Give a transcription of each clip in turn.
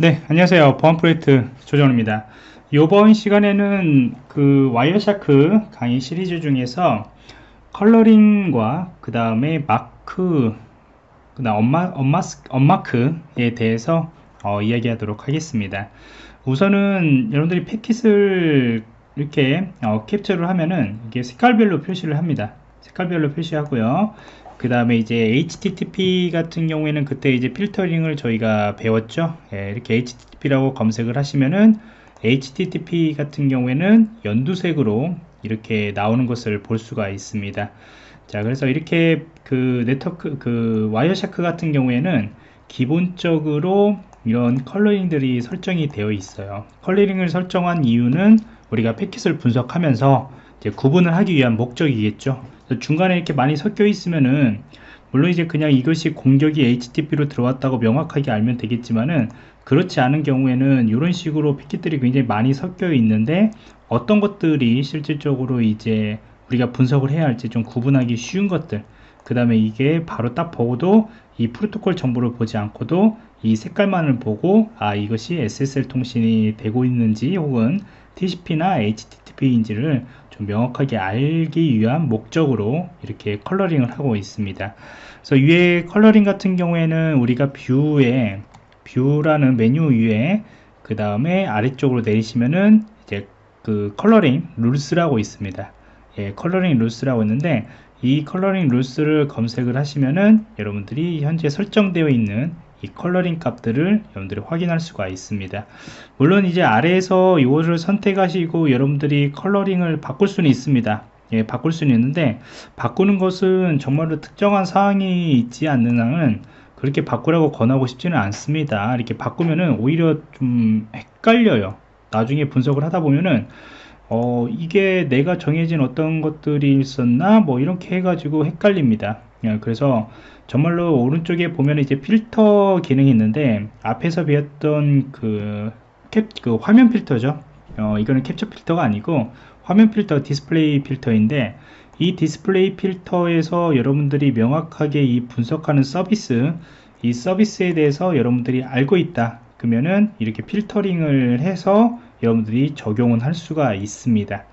네 안녕하세요. 보안 프로젝트 조정입니다. 이번 시간에는 그 Wireshark 강의 시리즈 중에서 coloring과 그 다음에 마크 그 다음 언마, 언마, unmark에 대해서 어, 이야기하도록 하겠습니다. 우선은 여러분들이 패킷을 이렇게 어, 캡처를 하면은 이게 색깔별로 표시를 합니다. 색깔별로 표시하고요 그 다음에 이제 HTTP 같은 경우에는 그때 이제 필터링을 저희가 배웠죠. 예, 이렇게 HTTP라고 검색을 하시면은 HTTP 같은 경우에는 연두색으로 이렇게 나오는 것을 볼 수가 있습니다. 자 그래서 이렇게 그 네트워크 그 Wireshark 같은 경우에는 기본적으로 이런 coloring들이 설정이 되어 있어요. coloring을 설정한 이유는 우리가 패킷을 분석하면서 구분을 하기 위한 목적이겠죠 중간에 이렇게 많이 섞여 있으면은 물론 이제 그냥 이것이 공격이 HTTP로 들어왔다고 명확하게 알면 되겠지만은 그렇지 않은 경우에는 이런 식으로 패킷들이 굉장히 많이 섞여 있는데 어떤 것들이 실질적으로 이제 우리가 분석을 해야 할지 좀 구분하기 쉬운 것들. 그 다음에 이게 바로 딱 보고도 이 프로토콜 정보를 보지 않고도 이 색깔만을 보고 아 이것이 SSL 통신이 되고 있는지 혹은 TCP나 HTTP인지를 좀 명확하게 알기 위한 목적으로 이렇게 컬러링을 하고 있습니다. 그래서 위에 coloring 같은 경우에는 우리가 view에 view라는 메뉴 위에 그 다음에 아래쪽으로 내리시면은 이제 그 coloring rules라고 있습니다. 예, coloring rules라고 있는데 이 coloring rules를 검색을 하시면은 여러분들이 현재 설정되어 있는 이 coloring 값들을 여러분들이 확인할 수가 있습니다. 물론 이제 아래에서 이것을 선택하시고 여러분들이 coloring을 바꿀 수는 있습니다. 예, 바꿀 수는 있는데 바꾸는 것은 정말로 특정한 사항이 있지 않는 한은 그렇게 바꾸라고 권하고 싶지는 않습니다. 이렇게 바꾸면은 오히려 좀 헷갈려요. 나중에 분석을 하다 보면은 어 이게 내가 정해진 어떤 것들이 있었나? 뭐 이렇게 해가지고 헷갈립니다. 예, 그래서 정말로 오른쪽에 보면 이제 필터 기능이 있는데 앞에서 배웠던 그, 캡, 그 화면 필터죠. 어, 이거는 캡처 필터가 아니고 화면 필터 디스플레이 필터인데 이 디스플레이 필터에서 여러분들이 명확하게 이 분석하는 서비스 이 서비스에 대해서 여러분들이 알고 있다. 그러면은 이렇게 필터링을 해서 여러분들이 적용을 할 수가 있습니다.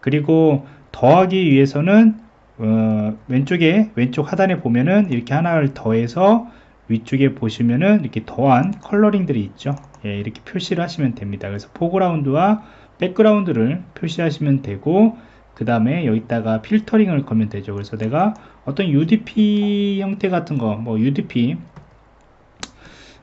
그리고 더하기 위해서는 어, 왼쪽에 왼쪽 하단에 보면은 이렇게 하나를 더해서 위쪽에 보시면은 이렇게 더한 coloring들이 있죠. 예, 이렇게 표시를 하시면 됩니다. 그래서 foreground와 background를 표시하시면 되고 그 다음에 여기다가 필터링을 걸면 되죠. 그래서 내가 어떤 UDP 형태 같은 거 뭐 UDP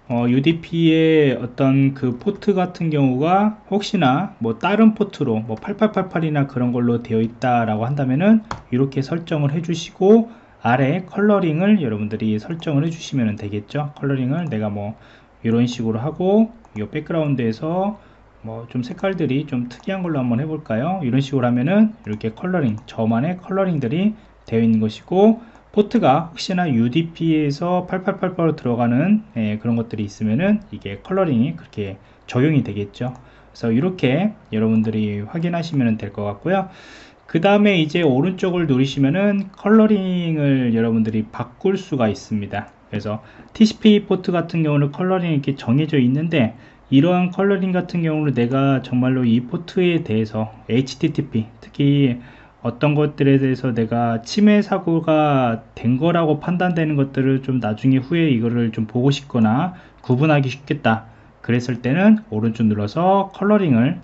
어, UDP의 어떤 그 포트 같은 경우가 혹시나 뭐 다른 포트로 뭐 8888이나 그런 걸로 되어 있다라고 한다면은 이렇게 설정을 해주시고 아래 coloring을 여러분들이 설정을 해주시면 되겠죠. coloring을 내가 뭐 이런 식으로 하고 이 background에서 뭐 좀 색깔들이 좀 특이한 걸로 한번 해볼까요? 이런 식으로 하면은 이렇게 coloring 저만의 coloring들이 되어 있는 것이고 포트가 혹시나 UDP에서 8888로 들어가는 예, 그런 것들이 있으면은 이게 coloring이 그렇게 적용이 되겠죠. 그래서 이렇게 여러분들이 확인하시면 될 것 같고요. 그 다음에 이제 오른쪽을 누르시면은 coloring을 여러분들이 바꿀 수가 있습니다. 그래서 TCP 포트 같은 경우는 coloring이 이렇게 정해져 있는데 이러한 coloring 같은 경우는 내가 정말로 이 포트에 대해서 HTTP 특히 어떤 것들에 대해서 내가 침해 사고가 된 거라고 판단되는 것들을 좀 나중에 후에 이거를 좀 보고 싶거나 구분하기 쉽겠다. 그랬을 때는 오른쪽 눌러서 coloring을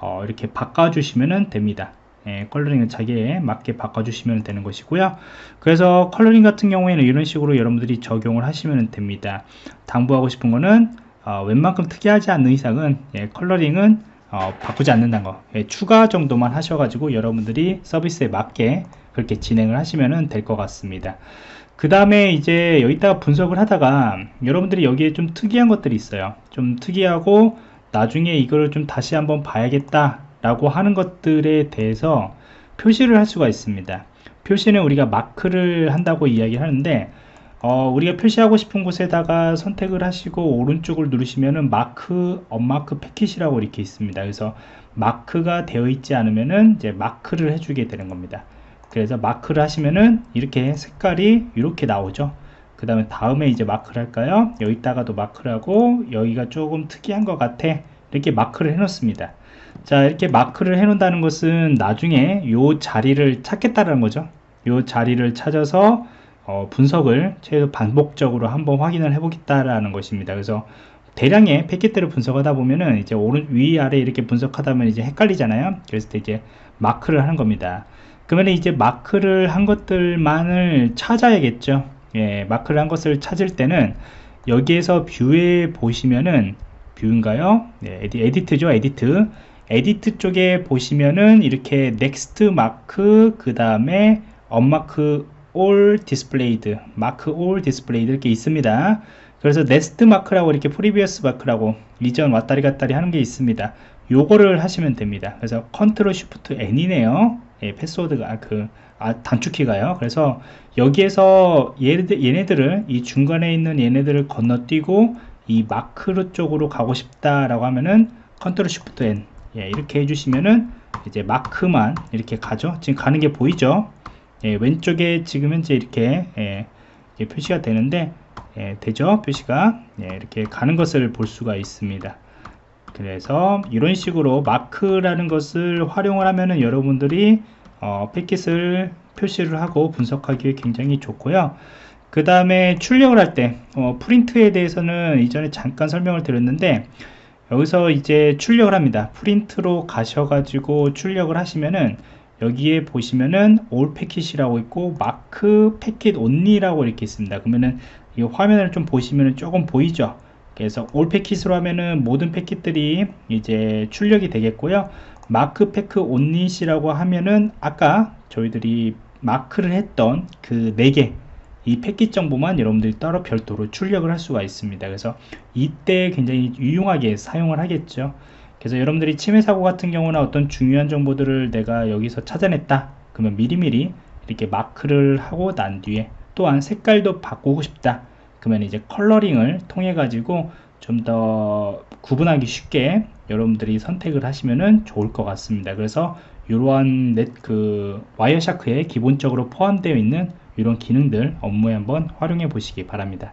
어, 이렇게 바꿔주시면 됩니다. 예, coloring을 자기에 맞게 바꿔주시면 되는 것이고요. 그래서 컬러링 같은 경우에는 이런 식으로 여러분들이 적용을 하시면 됩니다. 당부하고 싶은 거는 어, 웬만큼 특이하지 않는 이상은 예, 컬러링은 어, 바꾸지 않는다는 거. 예, 추가 정도만 하셔가지고 여러분들이 서비스에 맞게 그렇게 진행을 하시면 될 것 같습니다. 그 다음에 이제 여기다가 분석을 하다가 여러분들이 여기에 좀 특이한 것들이 있어요. 좀 특이하고 나중에 이거를 좀 다시 한번 봐야겠다 라고 하는 것들에 대해서 표시를 할 수가 있습니다. 표시는 우리가 마크를 한다고 이야기하는데 어, 우리가 표시하고 싶은 곳에다가 선택을 하시고 오른쪽을 누르시면은 마크 언마크 패킷이라고 이렇게 있습니다. 그래서 마크가 되어 있지 않으면은 이제 마크를 해주게 되는 겁니다. 그래서 마크를 하시면은 이렇게 색깔이 이렇게 나오죠. 그 다음에 다음에 이제 마크를 할까요? 여기다가도 마크를 하고 여기가 조금 특이한 것 같아. 이렇게 마크를 해 놓습니다. 자 이렇게 마크를 해 놓는다는 것은 나중에 요 자리를 찾겠다는 거죠. 요 자리를 찾아서 어, 분석을 최소 반복적으로 한번 확인을 해 보겠다라는 것입니다. 그래서 대량의 패킷들을 분석하다 보면은 이제 오른 위 아래 이렇게 분석하다 보면 이제 헷갈리잖아요. 그래서 이제 마크를 하는 겁니다. 그러면 이제 마크를 한 것들만을 찾아야겠죠. 예, 마크를 한 것을 찾을 때는 여기에서 view에 보시면은 view인가요? 네, 에디, edit이죠 edit. edit 쪽에 보시면은 이렇게 next mark 그 다음에 unmark all displayed mark all displayed 이렇게 있습니다. 그래서 next mark라고 이렇게 previous mark라고 이전 왔다리 갔다리 하는 게 있습니다. 요거를 하시면 됩니다. 그래서 Ctrl Shift N이네요. 예, 패스워드가 그 아, 단축키가요. 그래서 여기에서 얘네들, 얘네들을 이 중간에 있는 얘네들을 건너뛰고 이 마크로 쪽으로 가고 싶다라고 하면은 컨트롤 쉬프트 N. 예, 이렇게 해주시면은 이제 마크만 이렇게 가죠. 지금 가는 게 보이죠 예, 왼쪽에 지금 현재 이렇게 예, 표시가 되는데 예, 되죠? 표시가? 예, 이렇게 가는 것을 볼 수가 있습니다. 그래서 이런 식으로 마크라는 것을 활용을 하면은 여러분들이 어, 패킷을 표시를 하고 분석하기에 굉장히 좋고요. 그 다음에 출력을 할때 어, 프린트에 대해서는 이전에 잠깐 설명을 드렸는데 여기서 이제 출력을 합니다. 프린트로 가셔가지고 출력을 하시면은 여기에 보시면은 올 패킷이라고 있고 마크 패킷 온리라고 이렇게 있습니다. 그러면은 이 화면을 좀 보시면은 조금 보이죠? 그래서 올 패킷으로 하면은 모든 패킷들이 이제 출력이 되겠고요. mark packet only라고 하면은 아까 저희들이 마크를 했던 그 4개 이 패킷 정보만 여러분들이 따로 별도로 출력을 할 수가 있습니다. 그래서 이때 굉장히 유용하게 사용을 하겠죠 그래서 여러분들이 침해 사고 같은 경우나 어떤 중요한 정보들을 내가 여기서 찾아냈다. 그러면 미리미리 이렇게 마크를 하고 난 뒤에 또한 색깔도 바꾸고 싶다. 그러면 이제 coloring을 통해 가지고 좀 더 구분하기 쉽게 여러분들이 선택을 하시면 좋을 것 같습니다. 그래서 이러한 넷그 와이어샤크에 기본적으로 포함되어 있는 이런 기능들 업무에 한번 활용해 보시기 바랍니다